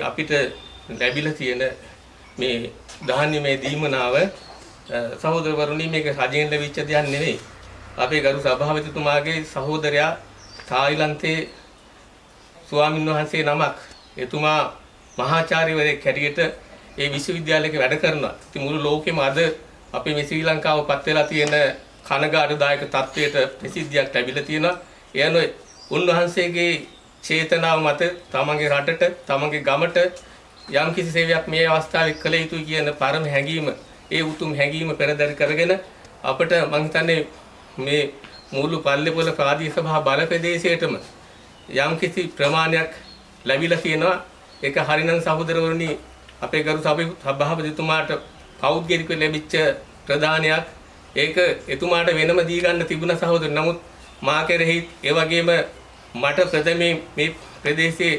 අපිට ලැබිලා තියෙන මේ ධාන්‍යමය දීමනාව අ, සහෝදරවරුනි මේක රජයෙන් ලැබිච්ච දෙයක් නෙවෙයි. අපේ ගරු සභාපතිතුමාගේ සහෝදරයා තායිලන්තයේ ස්වාමින් වහන්සේ නමක් එතුමා මහාචාර්යවරයෙක් හැටියට ඒ විශ්වවිද්‍යාලයක වැඩ කරනවා. ඉතින් මුළු ලෝකෙම අද අපේ මේ ශ්‍රී ලංකාව පත් වෙලා තියෙන කනගාටුදායක තත්වයට ප්‍රසිද්ධියක් ලැබිලා තියෙනවා. එයන උන්වහන්සේගේ චේතනාව මත තමන්ගේ රටට තමන්ගේ ගමට යම් කිසි සේවයක් මේ අවස්ථාවේ කළ යුතුයි කියන පරම හැඟීම ඒ උතුම් හැඟීම පෙරදරි කරගෙන අපිට මං හිතන්නේ මේ මුළු පල්ලේපොළ ප්‍රාදේශ සභා බල ප්‍රදේශයටම යම් කිසි ප්‍රමාණයක් ලැබිලා තියෙනවා. ඒක හරිනම් සහෝදරවරුනි අපේ ගරු සභාපතිතුමාට පෞද්ගලිකව ලැබිච්ච ප්‍රදානයක්. ඒක එතුමාට වෙනම දී ගන්න තිබුණ සහෝදර. නමුත් මා කෙරෙහි ඒ වගේම මට ප්‍රථමයෙන් මේ ප්‍රදේශයේ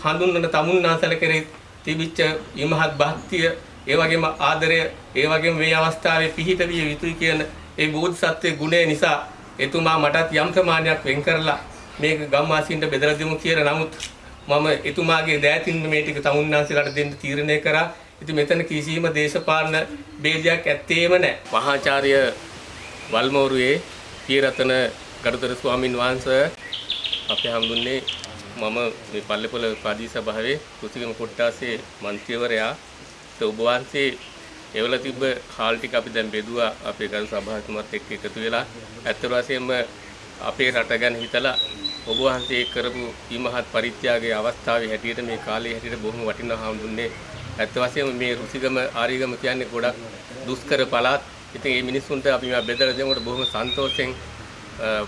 හඳුන්වන තමුන්නාසල කෙරෙහි තිබිච්ච ඉමහත් භක්තිය ඒ වගේම ආදරය ඒ වගේම මේ අවස්ථාවේ පිහිට විය යුතුයි කියන ඒ බෝධිසත්වයේ ගුණය නිසා එතුමා මටත් යම් ප්‍රමාණයක් වෙන් කරලා මේක ගම්වාසීන්ට බෙදලා දෙමු කියලා නමුත් මම එතුමාගේ දෑතින් මේ ටික තමුන්නාන්සලාට දෙන්න තීරණය කරා. ඉතින් මෙතන කිසිම දේශපාලන ભેදයක් ඇත්තේම නැහැ. මහාචාර්ය වල්මෝරුවේ පියරතන ගරුතර ස්වාමින් වහන්සේ අපේ හම්දුන්නේ මම මේ පල්ලේපොළ ප්‍රාදේශ සභාවේ කුසිගම කොට්ටාසේ මන්ත්‍රීවරයා ඒ ඔබ වහන්සේ එවල තිබ්බ හාල් ටික අපි දැන් බෙදුවා අපේ ගරු සභාවතුමත් එක්ක එකතු වෙලා. ඇත්ත වශයෙන්ම අපේ රට ගැන හිතලා ඔබ වහන්සේ කරපු ඊමහත් පරිත්‍යාගයේ අවස්ථාවේ හැටියට මේ කාලේ හැටියට බොහොම වටිනා හාමුදුරනේ ඇත්ත වශයෙන්ම මේ රුසිගම ආරිගම කියන්නේ ගොඩක් දුෂ්කර පළාත්. ඉතින් මේ මිනිස්සුන්ට අපි මේ බෙදලා දෙනකොට බොහොම සන්තෝෂෙන්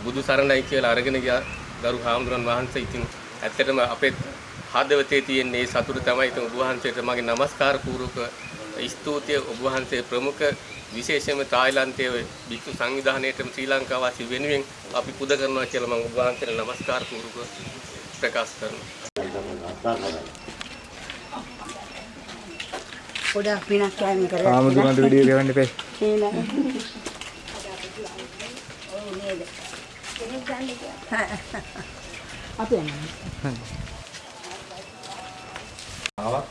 බුදු සරණයි කියලා අරගෙන ගියා. දරු හාමුදුරන් වහන්සේ ඉතින් ඇත්තටම අපේ හදවතේ තියෙන මේ සතුට තමයි ඉතින් ඔබ වහන්සේට මගේ নমස්කාර පූර්වක ස්තුතිය ඔබ වහන්සේ ප්‍රමුඛ විශේෂයෙන්ම තායිලන්තයේ භික්ෂු සංවිධානයේටම ශ්‍රී ලංකාවාසී වෙනුවෙන් අපි පුද කරනවා කියලා මම ඔබ වහන්සේට নমස්කාර පූර්වක ප්‍රකාශ කරනවා. පොඩක් විනාශ කරන්න කරා. ආමුදුරන්ට වීඩියෝ ගවන්න එපේ. අපි යනවා. ආවත්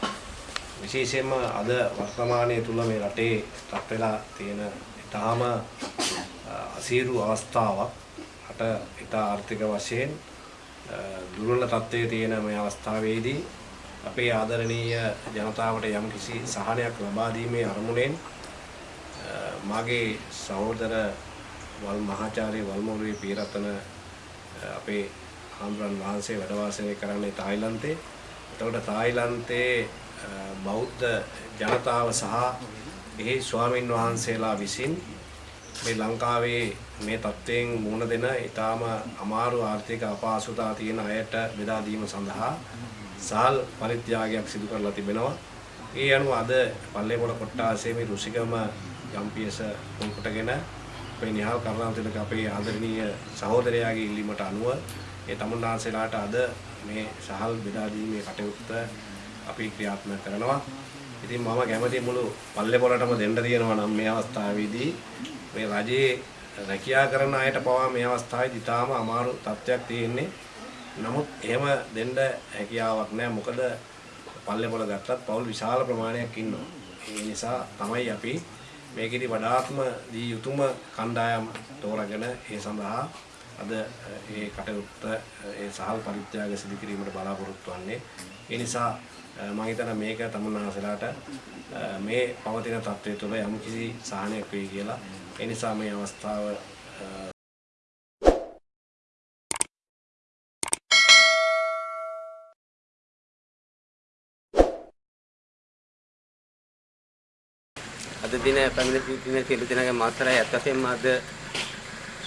විශේෂයෙන්ම අද වර්තමානයේ තුල මේ රටේ රත් වෙලා තියෙන ඊටාම අසීරු අවස්ථාවක් රට ඊට ආර්ථික වශයෙන් දුර්වල තත්ත්වයේ තියෙන මේ අවස්ථාවේදී අපේ ආදරණීය ජනතාවට යම්කිසි සහනයක් ලබා දීමේ අරමුණෙන් මාගේ සහෝදර වල් මහාචාර්ය වල්මෝරුවේ පීරතන අපේ හාමුදුරන් වහන්සේ වැඩ වාසය කරන්නේ තායිලන්තේ. එතකොට තායිලන්තයේ බෞද්ධ ජනතාව සහ එහි ස්වාමින් වහන්සේලා විසින් මේ ලංකාවේ මේ තත්ත්වයෙන් මුහුණ දෙන ඊටාම අමාරු ආර්ථික අපහසුතා තියෙන අයට බෙදා දීම සඳහා සාල් පරිත්‍යාගයක් සිදු කරලා තිබෙනවා. ඒ අනුව අද පල්ලේපොළ කොට්ටාසේ මේ රුසිගම යම්පියස මුල්කොටගෙන අපේ නිහාල් කරුණාතිලක අපේ ආදරණීය සහෝදරයාගේ ඉල්ලීමට අනුව ඒ තමුන්නාන්සේලාට අද මේ සහල් බෙදා දීමේ කටයුත්ත අපි ක්‍රියාත්මක කරනවා. ඉතින් මම කැමති මුළු පල්ලේපොළටම දෙන්න තියෙනවා නම් මේ අවස්ථාවේදී මේ රජයේ රැකියා කරන අයට පවා මේ අවස්ථාවේදී තාම අමාරු තත්ත්වයක් තියෙන්නේ. නමුත් එහෙම දෙන්න හැකියාවක් නැහැ. මොකද පල්ලේපොළ ගත්තත් පවුල් විශාල ප්‍රමාණයක් ඉන්නවා. ඒ නිසා තමයි අපි මේකෙදි වඩාත්ම දී යුතුයම කණ්ඩායම් තෝරාගෙන ඒ සඳහා අද ඒ කටයුත්ත ඒ සහල් පරිත්‍යාග සිදු කිරීමට බලාපොරොත්තු වෙන්නේ. ඒ නිසා මම හිතන මේක තමුන්නාසලාට මේ පවතින තත්ත්වය තුළ යම්කිසි සහනයක් වෙයි කියලා. ඒ නිසා මේ අවස්ථාව අද අද දින පැමිණ සිටින සියලු දෙනාගේ මාතරයි. ඇත්ත වශයෙන්ම අද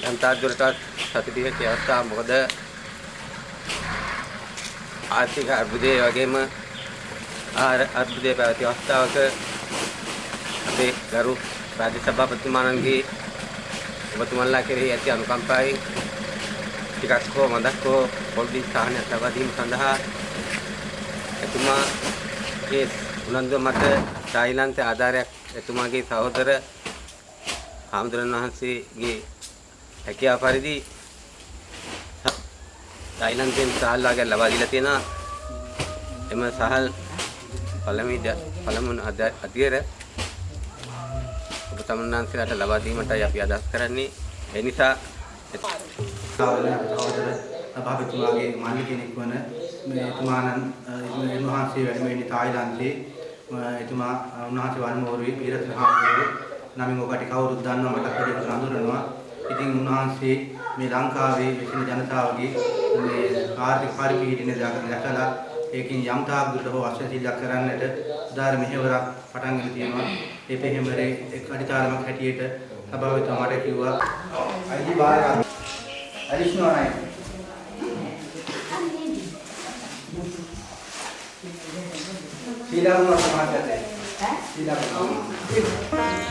යන්තා දුරටත් සතුටික අවස්ථාව මොකද? ආර්ථික අර්බුදයේ වගේම ආහාර අර්බුදයේ පැවති අවස්ථාවක අපේ ගරු රාජ්‍ය සභාපතිතුමාණන්ගේ ඔබතුමන්ලා කෙරෙහි ඇති අනුකම්පාවෙන් ටිකක් හෝ මදක් හෝ පොඩි සාහනයක් ලබා දීම සඳහා එතුමාගේ උනන්දුව මත තායිලන්තයේ ආධාරයක් එතුමාගේ සහෝදර හාමුදුරන් වහන්සේගේ හැකියාව පරිදි තායිලන්තයෙන් සහල් වගේ ලබා දීලා තියෙනවා. එම සහල් පළමුව පළමුව අධ්‍යයන ඔබ තමුන්නාන්සේලාට ලබා දීමටයි අපි අදහස් කරන්නේ. ඒ නිසා සාවල සහෝදර සභාපතිතුමාගේ මල්ලි කෙනෙක් වන මේ එතුමාණන් උන්වහන්සේ වැඩම ඉන්නේ තායිලන්තේ. එතුමා උන්වහන්සේ වන්මෝරුවේ පීරතන හාමුදුරුවෝ. නමින් ඔබට කවුරුත් දන්නවා මට කඩේට හඳුනනවා ඉතින් උන්වහන්සේ මේ ලංකාවේ විසින ජනතාවගේ මේ ආර්ථික පරිපීඩනය දැකලා ඒකින් යම් තාක් දුරට හෝ අශ්වශීලයක් කරන්නට උදාර මෙහෙවරක් පටන් ගෙන තියෙනවා. ඒ පෙහෙමරේ එක් අඩිතාලමක් හැටියට සභාවතුමා මට කිව්වා අයිති බාරගන්න. Additional tidak pernah sama tidak pernah